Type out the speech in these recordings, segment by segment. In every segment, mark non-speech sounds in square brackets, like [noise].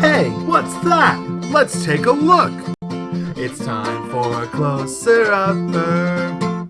Hey, what's that? Let's take a look. It's time for a closer upper.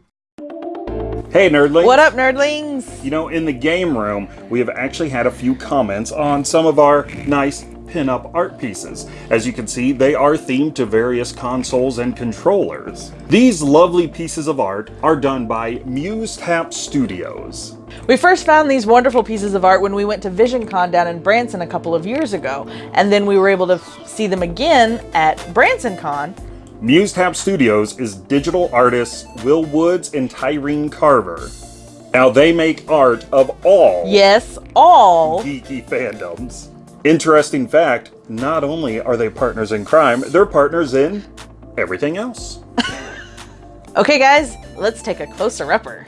Hey nerdlings! What up, nerdlings? You know, in the game room, we have actually had a few comments on some of our nice pin-up art pieces. As you can see, they are themed to various consoles and controllers. These lovely pieces of art are done by MuseTap Studios. We first found these wonderful pieces of art when we went to VisionCon down in Branson a couple of years ago, and then we were able to see them again at BransonCon. MuseTap Studios is digital artists Will Woods and Tyreen Carver. Now they make art of all Yes, all. geeky fandoms. Interesting fact, not only are they partners in crime, they're partners in everything else. [laughs] Okay, guys, let's take a closer upper.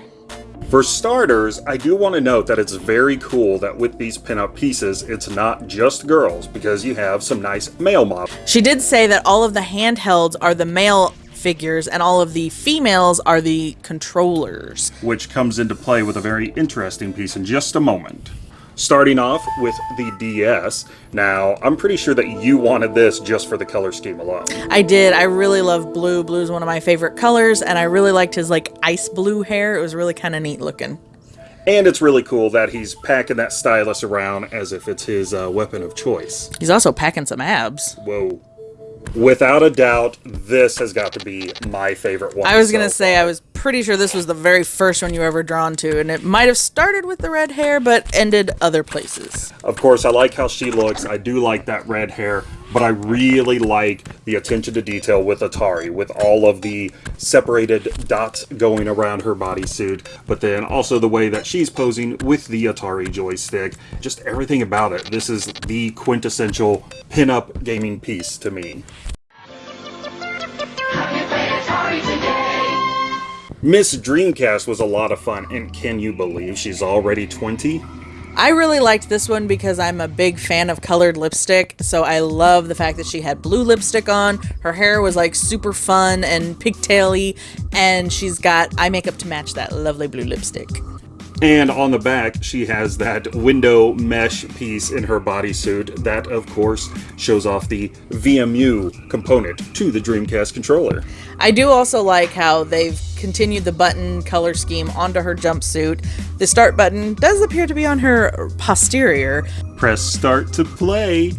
For starters, I do want to note that it's very cool that with these pinup pieces, it's not just girls, because you have some nice male models. She did say that all of the handhelds are the male figures and all of the females are the controllers. which comes into play with a very interesting piece in just a moment. Starting off with the DS. Now, I'm pretty sure that you wanted this just for the color scheme alone. I did. I really love blue. Blue is one of my favorite colors, and I really liked his like ice blue hair. It was really kind of neat looking. And it's really cool that he's packing that stylus around as if it's his uh, weapon of choice. He's also packing some abs. Whoa. Without a doubt, this has got to be my favorite one. I was gonna so say. I was pretty sure this was the very first one you were ever drawn to, and it might have started with the red hair, but ended other places. Of course, I like how she looks. I do like that red hair, but I really like the attention to detail with Atari, with all of the separated dots going around her bodysuit, but then also the way that she's posing with the Atari joystick. Just everything about it. This is the quintessential pin-up gaming piece to me. Miss Dreamcast was a lot of fun, and can you believe she's already 20? I really liked this one because I'm a big fan of colored lipstick, so I love the fact that she had blue lipstick on. Her hair was like super fun and pigtaily, and she's got eye makeup to match that lovely blue lipstick. And on the back, she has that window mesh piece in her bodysuit that, of course, shows off the VMU component to the Dreamcast controller. I do also like how they've continued the button color scheme onto her jumpsuit. The start button does appear to be on her posterior, Press start to play.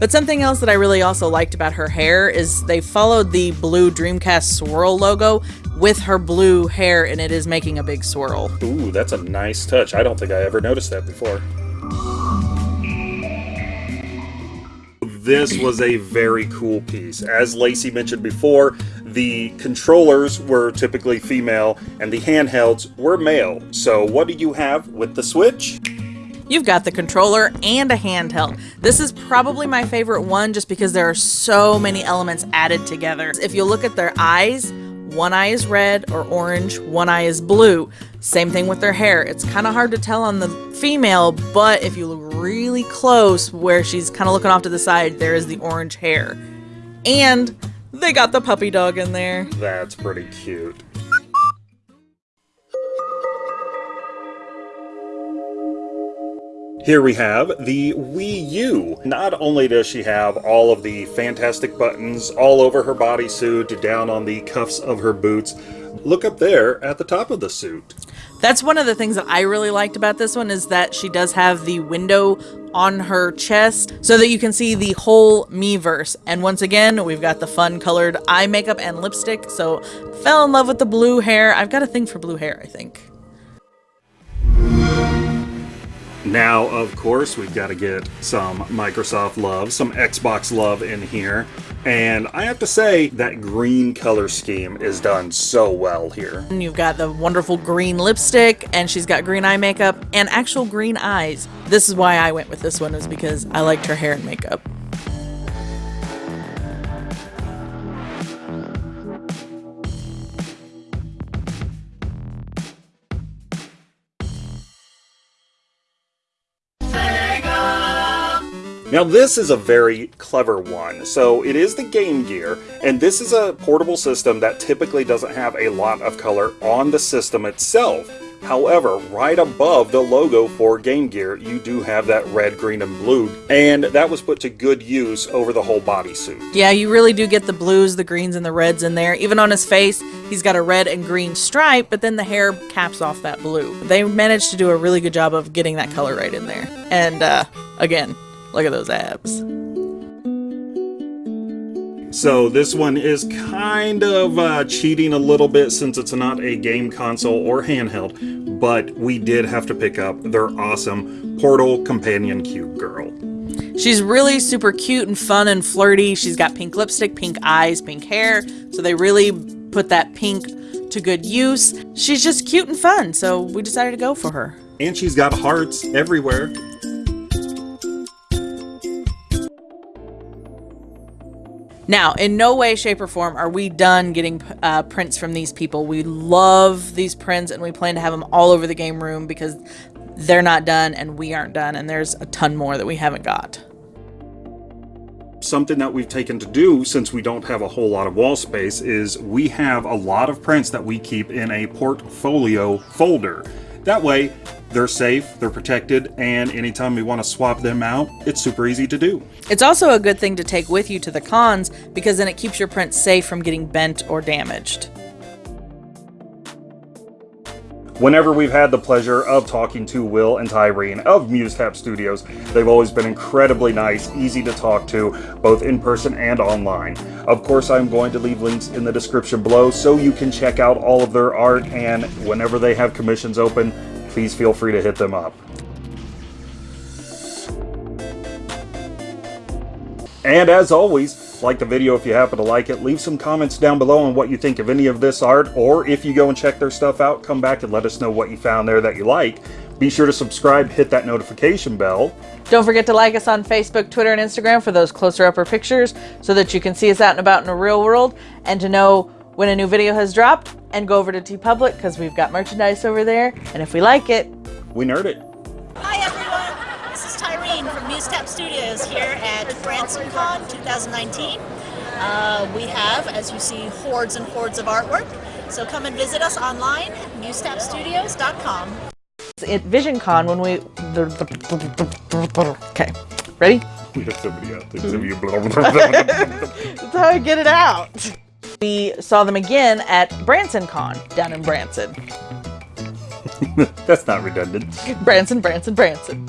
But something else that I really also liked about her hair is they followed the blue Dreamcast swirl logo with her blue hair and it is making a big swirl. Ooh, that's a nice touch. I don't think I ever noticed that before. This was a very cool piece. As Lacey mentioned before, the controllers were typically female and the handhelds were male. So, what do you have with the Switch? You've got the controller and a handheld. This is probably my favorite one just because there are so many elements added together. If you look at their eyes, one eye is red or orange, one eye is blue. Same thing with their hair. It's kind of hard to tell on the female, but if you look really close where she's kind of looking off to the side, there is the orange hair. And they got the puppy dog in there. That's pretty cute. Here we have the Wii U. Not only does she have all of the fantastic buttons all over her bodysuit, down on the cuffs of her boots, look up there at the top of the suit. That's one of the things that I really liked about this one is that she does have the window on her chest so that you can see the whole Miiverse. And once again, we've got the fun colored eye makeup and lipstick. So fell in love with the blue hair. I've got a thing for blue hair, I think. Now, of course, we've got to get some Microsoft love, some Xbox love in here. And I have to say, that green color scheme is done so well here. And you've got the wonderful green lipstick and she's got green eye makeup and actual green eyes. This is why I went with this one is because I liked her hair and makeup. Now this is a very clever one. So it is the Game Gear, and this is a portable system that typically doesn't have a lot of color on the system itself. However, right above the logo for Game Gear, you do have that red, green, and blue, and that was put to good use over the whole bodysuit. Yeah, you really do get the blues, the greens, and the reds in there. Even on his face, he's got a red and green stripe, but then the hair caps off that blue. They managed to do a really good job of getting that color right in there. And uh, again, look at those abs. So this one is kind of uh, cheating a little bit since it's not a game console or handheld, but we did have to pick up their awesome Portal Companion Cube Girl. She's really super cute and fun and flirty. She's got pink lipstick, pink eyes, pink hair. So they really put that pink to good use. She's just cute and fun, so we decided to go for her. And she's got hearts everywhere. Now, in no way, shape, or form are we done getting uh, prints from these people. We love these prints and we plan to have them all over the game room because they're not done and we aren't done, and there's a ton more that we haven't got. Something that we've taken to do since we don't have a whole lot of wall space is we have a lot of prints that we keep in a portfolio folder. That way, they're safe, they're protected, and anytime we want to swap them out, it's super easy to do. It's also a good thing to take with you to the cons because then it keeps your prints safe from getting bent or damaged. Whenever we've had the pleasure of talking to Will and Tyreen of MuseTap Studios, they've always been incredibly nice, easy to talk to, both in person and online. Of course, I'm going to leave links in the description below so you can check out all of their art, and whenever they have commissions open, please feel free to hit them up. And as always, like the video if you happen to like it, leave some comments down below on what you think of any of this art, or if you go and check their stuff out, come back and let us know what you found there that you like. Be sure to subscribe, hit that notification bell. Don't forget to like us on Facebook, Twitter, and Instagram for those closer upper pictures so that you can see us out and about in the real world and to know when a new video has dropped and go over to TeePublic because we've got merchandise over there and if we like it, we nerd it. Tyreen from MuseTap Studios here at BransonCon 2019. Uh, we have, as you see, hordes and hordes of artwork. So come and visit us online, musetapstudios.com. At VisionCon when we... Okay, ready? We have somebody out there. [laughs] That's how I get it out. We saw them again at BransonCon down in Branson. [laughs] That's not redundant. Branson, Branson, Branson.